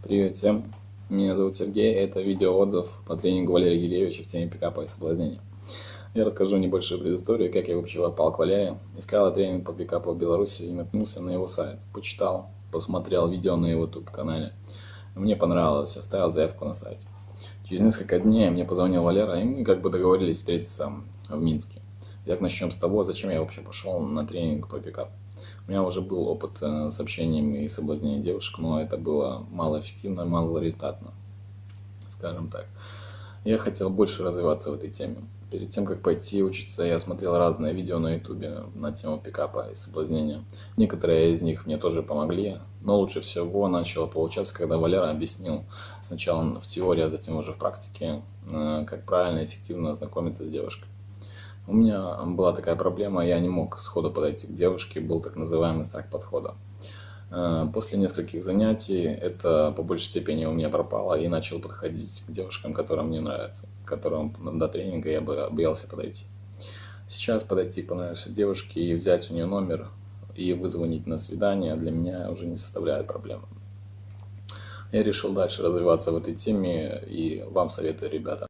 Привет всем, меня зовут Сергей, это видеоотзыв по тренингу Валерия Гиревича в теме пикапа и соблазнения. Я расскажу небольшую предысторию, как я вообще попал к Валерию. Искал тренинг по пикапу в Беларуси и наткнулся на его сайт. Почитал, посмотрел видео на его YouTube-канале. Мне понравилось, оставил заявку на сайте. Через несколько дней мне позвонил Валера, и мы как бы договорились встретиться в Минске. Итак, начнем с того, зачем я вообще пошел на тренинг по пикапу. У меня уже был опыт э, с общением и соблазнением девушек, но это было малоэффективно, малорезультатно, скажем так. Я хотел больше развиваться в этой теме. Перед тем, как пойти учиться, я смотрел разные видео на ютубе на тему пикапа и соблазнения. Некоторые из них мне тоже помогли, но лучше всего начало получаться, когда Валера объяснил сначала в теории, а затем уже в практике, э, как правильно и эффективно знакомиться с девушкой. У меня была такая проблема, я не мог сходу подойти к девушке, был так называемый страх подхода. Э, после нескольких занятий это по большей степени у меня пропало и начал подходить к девушкам, которым мне нравятся, к которым до тренинга я бы боялся подойти. Сейчас подойти к понравившейся девушке и взять у нее номер и вызвонить на свидание для меня уже не составляет проблемы. Я решил дальше развиваться в этой теме и вам советую, ребята.